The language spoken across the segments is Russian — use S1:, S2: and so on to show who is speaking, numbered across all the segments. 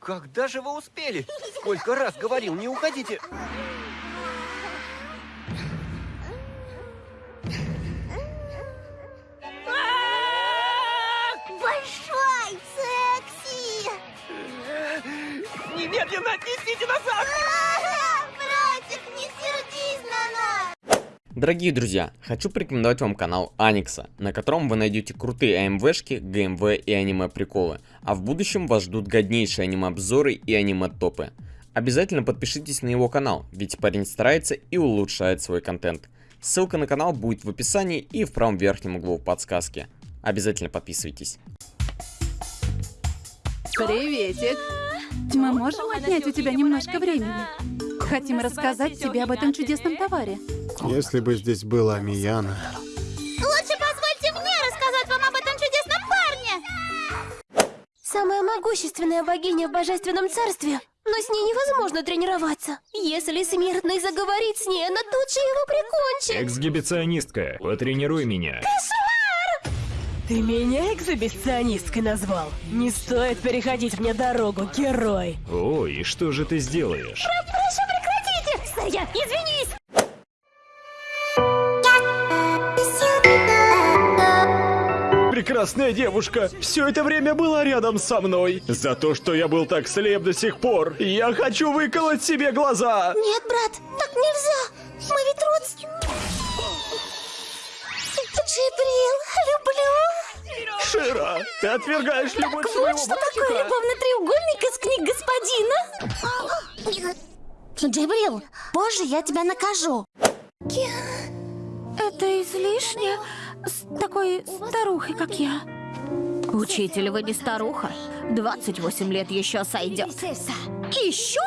S1: Когда же вы успели? Сколько раз говорил, не уходите.
S2: Большой секси!
S1: Немедленно отнесите назад!
S2: Братик, не сердись на нас!
S3: Дорогие друзья, хочу порекомендовать вам канал Аникса, на котором вы найдете крутые АМВшки, ГМВ и аниме-приколы, а в будущем вас ждут годнейшие аниме-обзоры и аниме-топы. Обязательно подпишитесь на его канал, ведь парень старается и улучшает свой контент. Ссылка на канал будет в описании и в правом верхнем углу подсказки. Обязательно подписывайтесь.
S4: Приветик. Мы можем отнять у тебя немножко времени? Хотим рассказать тебе об этом чудесном товаре.
S5: Если бы здесь была Мияна.
S2: Лучше позвольте мне рассказать вам об этом чудесном парне! Самая могущественная богиня в божественном царстве, но с ней невозможно тренироваться. Если смертный заговорит с ней, она тут же его прикончит.
S6: Эксгибиционистка, потренируй меня.
S7: Ты меня экзибиционисткой назвал? Не стоит переходить мне дорогу, герой.
S6: О, и что же ты сделаешь?
S2: Сая, извинись!
S8: Прекрасная девушка, все это время была рядом со мной. За то, что я был так слеп до сих пор, я хочу выколоть себе глаза.
S2: Нет, брат, так нельзя. Мы ведь родственники. Джибрил, люблю.
S8: Шира, ты отвергаешь любовь
S2: Так
S8: своего
S2: вот что такое любовный треугольник из книг господина. Джибрил, позже я тебя накажу.
S4: Это излишне с такой старухой, как я.
S9: Учитель, вы не старуха. 28 лет еще сойдет. Еще?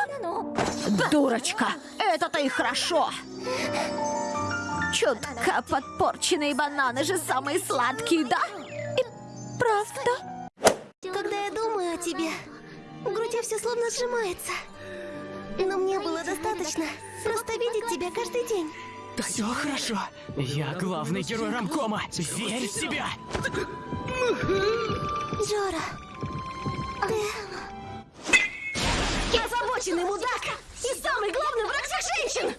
S9: Дурочка! Это-то и хорошо! Чутка подпорченные бананы же самые сладкие, да?
S4: Правда?
S2: Когда я думаю о тебе, в груди все словно сжимается. Было достаточно просто видеть тебя каждый день.
S10: Все хорошо. Я главный герой рамкома. Верь в себя.
S2: Джора,
S9: Я озабоченный мудак! И самый главный враг всех женщин!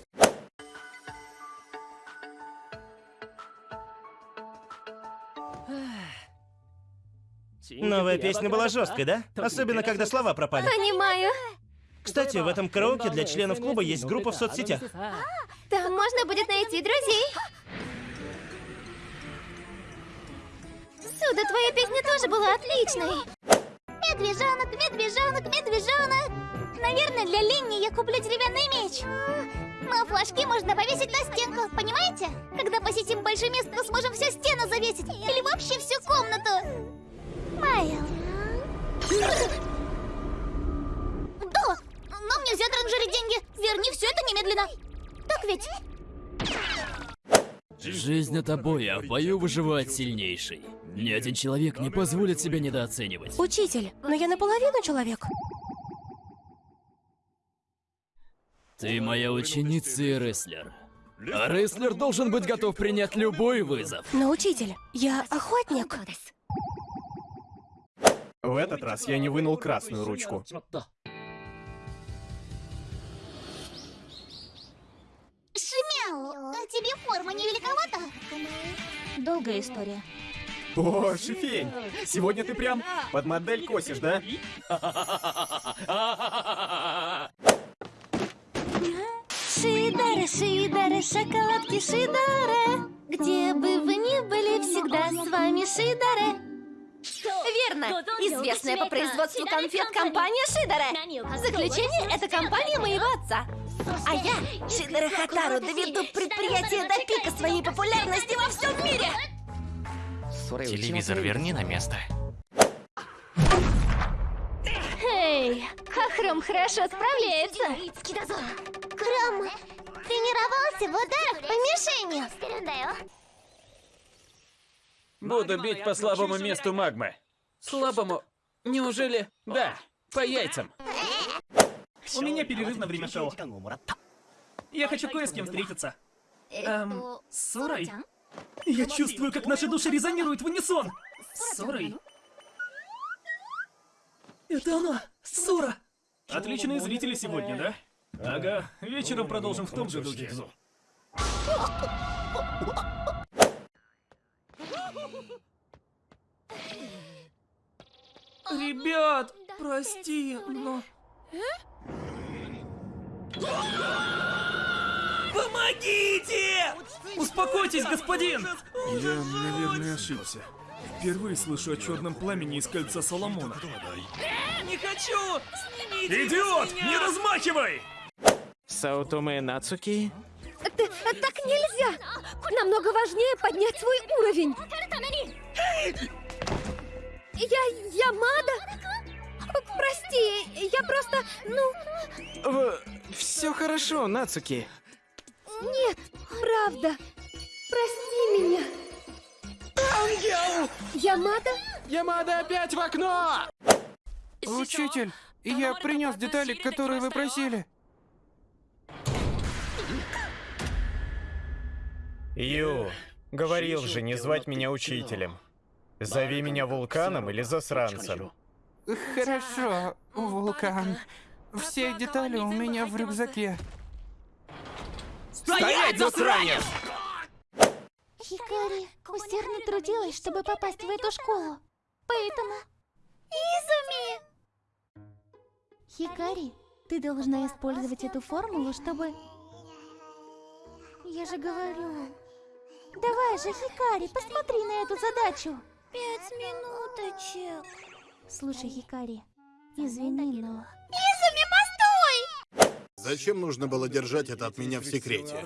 S11: Новая песня была жесткой, да? Особенно, когда слова пропали.
S2: понимаю.
S11: Кстати, в этом караоке для членов клуба есть группа в соцсетях.
S2: Там можно будет найти друзей. Сюда твоя песня тоже была отличной. Медвежонок, медвежонок, медвежонок. Наверное, для Ленни я куплю деревянный меч. Но флажки можно повесить на стенку, понимаете? Когда посетим большое место, то сможем всю стену немедленно. Так ведь?
S10: Жизнь это бой, а в бою выживает сильнейший. Ни один человек не позволит себя недооценивать.
S4: Учитель, но я наполовину человек.
S10: Ты моя ученица и рестлер. А рестлер должен быть готов принять любой вызов.
S4: Но, учитель, я охотник.
S8: В этот раз я не вынул красную ручку.
S2: Форма не великовата? Долгая история.
S8: О, Шифень, сегодня ты прям под модель косишь, да?
S2: Шидары, шидары, шоколадки шидары. Где бы вы ни были, всегда с вами шидары.
S9: Верно. Известная по производству конфет компания Шидере. Заключение – это компания моего отца. А я, Шидере Хатару, доведу предприятие до пика своей популярности во всем мире.
S10: Телевизор верни на место.
S2: Эй, Хахром хорошо справляется. Хром тренировался в ударах по мишени.
S12: Буду бить по слабому месту магмы. Слабому? Неужели? Да, по яйцам.
S13: У меня перерыв на время шоу. Я хочу кое с кем встретиться. Эм, с Сорой? Я чувствую, как наши души резонируют в унисон. С Сорой? Это она! Сура! Отличные зрители сегодня, да? Ага, вечером продолжим в том же духе. Ребят, прости, но... Помогите! Успокойтесь, господин!
S14: Я, наверное, ошибся. Впервые слышу о черном пламени из кольца Соломона.
S13: Не хочу! Снимите
S8: Идиот! Не размахивай!
S15: Саутоме Нацуки?
S16: Т- так нельзя! Намного важнее поднять свой уровень. Я... Ямада? Прости, я просто, ну...
S15: Все хорошо, Нацуки.
S16: Нет, правда. Прости меня.
S15: Ангел!
S16: Ямада?
S15: Ямада опять в окно!
S17: Учитель, я принес детали, которые вы просили.
S6: Ю, говорил же не звать меня учителем. Зови меня вулканом или засранцем.
S17: Хорошо, вулкан. Все детали у меня в рюкзаке.
S6: Стоять, засранец!
S2: Хикари усердно трудилась, чтобы попасть в эту школу. Поэтому... Изуми! Хикари, ты должна использовать эту формулу, чтобы... Я же говорю... Давай же, Хикари, посмотри на эту задачу. Пять минуточек. Слушай, Хикари, извини, но... Изуми, постой!
S5: Зачем нужно было держать это от меня в секрете?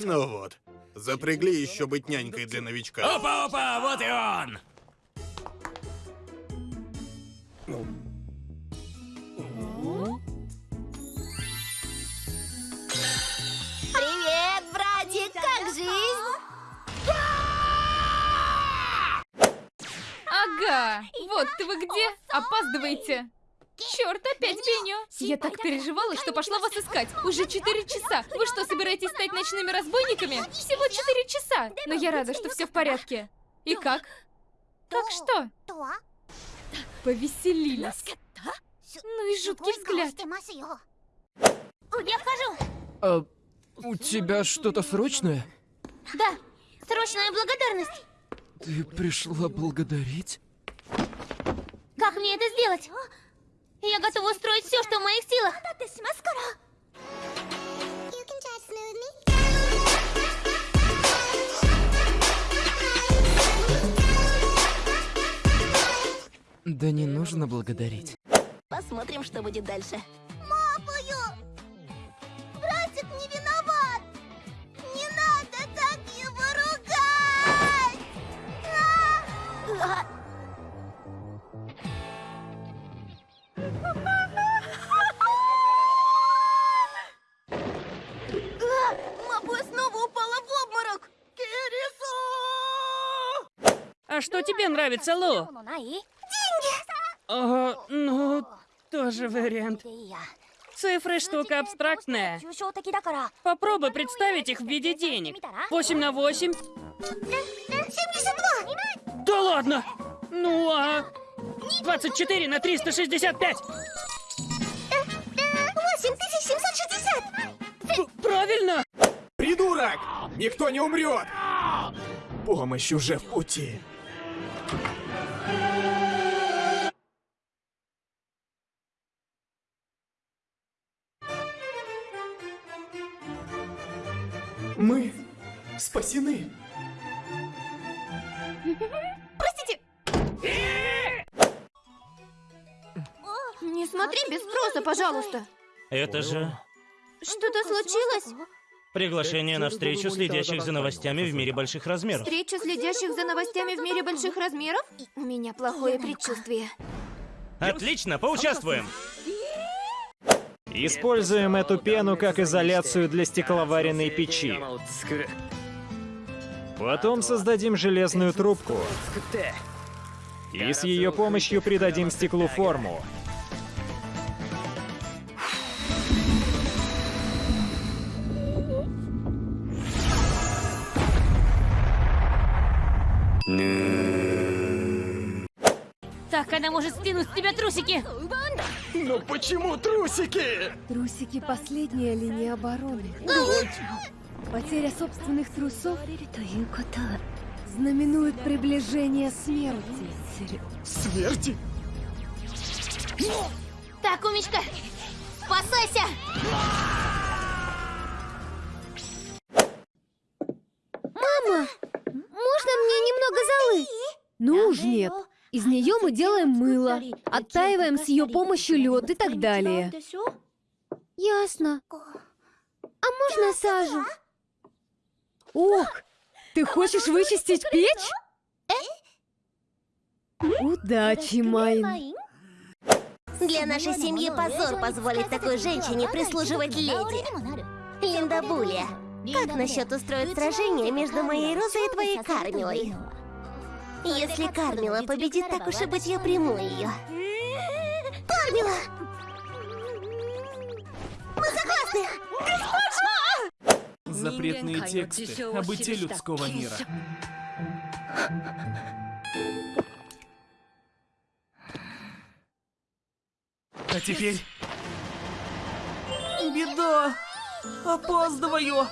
S5: Ну вот. Запрягли еще быть нянькой для новичка.
S10: Опа-опа, вот и он!
S16: Привет,
S18: Ага, вот ты вы где? Опаздываете. Черт, опять Беню! Я так переживала, что пошла вас искать. Уже 4 часа. Вы что, собираетесь стать ночными разбойниками? Всего 4 часа. Но я рада, что все в порядке. И как? Как что? Повеселились. Ну и жуткий взгляд.
S2: Я вхожу.
S10: А, у тебя что-то срочное?
S2: Да, срочная благодарность.
S10: Ты пришла благодарить?
S2: Как мне это сделать? Я готова устроить все, что в моих силах.
S10: Да не нужно благодарить.
S16: Посмотрим, что будет дальше.
S2: Мапа снова упала в обморок! Кирису!
S19: А что тебе нравится, Лу?
S2: Деньги!
S19: О, ну, тоже вариант. Цифры штука абстрактная. Попробуй представить их в виде денег. 8 на 8.
S2: 72!
S19: Да ладно! Ну а... 24 на 365.
S2: 8760!
S19: Правильно!
S15: Придурок! Никто не умрет! Помощь уже в пути.
S13: Мы спасены.
S2: Смотри без спроса, пожалуйста.
S11: Это же
S2: Что-то случилось?
S11: приглашение на встречу следящих за новостями в мире больших размеров.
S2: Встреча следящих за новостями в мире больших размеров? У меня плохое предчувствие.
S11: Отлично, поучаствуем!
S6: Используем эту пену как изоляцию для стекловаренной печи. Потом создадим железную трубку. И с ее помощью придадим стеклу форму.
S18: Так,
S19: она может стянуть с тебя трусики?
S10: Но почему трусики?
S20: Трусики — последняя линия обороны. Потеря собственных трусов знаменует приближение смерти.
S10: Смерти?
S21: Так, умечка, спасайся!
S20: Уж нет. Из нее мы делаем мыло, оттаиваем с ее помощью лед и так далее. Ясно. А можно сажу? Ох, ты хочешь вычистить печь? Удачи, Майн.
S16: Для нашей семьи позор позволить такой женщине прислуживать леди. Линда Булия, как насчет устроить сражение между моей Розой и твоей Кармилой? Если Кармила победит, так уж и быть, я приму ее. Кармила! Мы согласны!
S13: Запретные тексты о быте людского мира. А теперь... Беда! Опаздываю!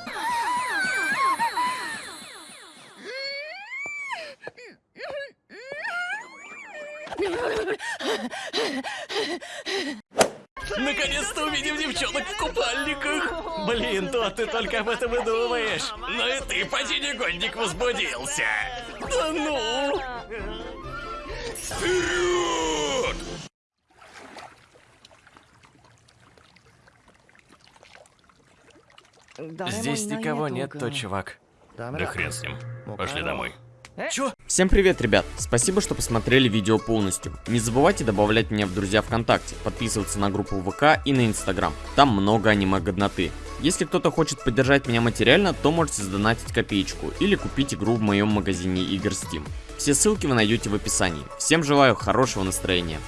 S10: Наконец-то увидим девчонок в купальниках! Блин, то ты только об этом и думаешь. Ну и ты, поди негодник, возбудился. Да ну! Вперед!
S22: Здесь никого нет, то чувак.
S23: Да хрен с ним. Пошли домой.
S10: Чё?
S3: Всем привет, ребят! Спасибо, что посмотрели видео полностью. Не забывайте добавлять меня в друзья ВКонтакте, подписываться на группу ВК и на Инстаграм. Там много аниме-годноты. Если кто-то хочет поддержать меня материально, то можете сдонатить копеечку или купить игру в моем магазине игр Steam. Все ссылки вы найдете в описании. Всем желаю хорошего настроения.